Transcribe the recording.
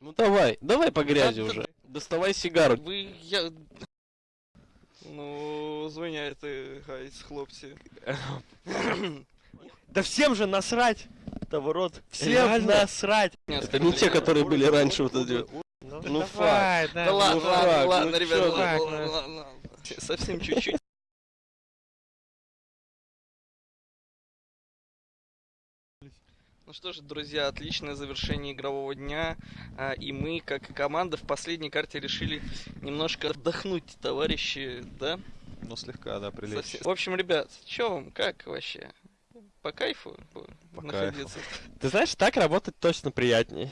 Ну давай, давай по грязи уже. Доставай сигару. Ви я. Ну, звиняйте, гайс, хлопці. Да всем же насрать! Товорот. Всем насрать! Это не те, которые были раньше вот эти. Ну, давай, да, Да ладно, ладно, ребят, ладно, ладно, ладно. Совсем чуть-чуть. Ну что ж, друзья, отличное завершение игрового дня. А, И мы, как и команда, в последней карте решили немножко отдохнуть, товарищи, да? Ну, слегка, да, прилечь. Совсем- В общем, ребят, чё вам, как вообще? По кайфу По находиться? Ты знаешь, так работать точно приятнее.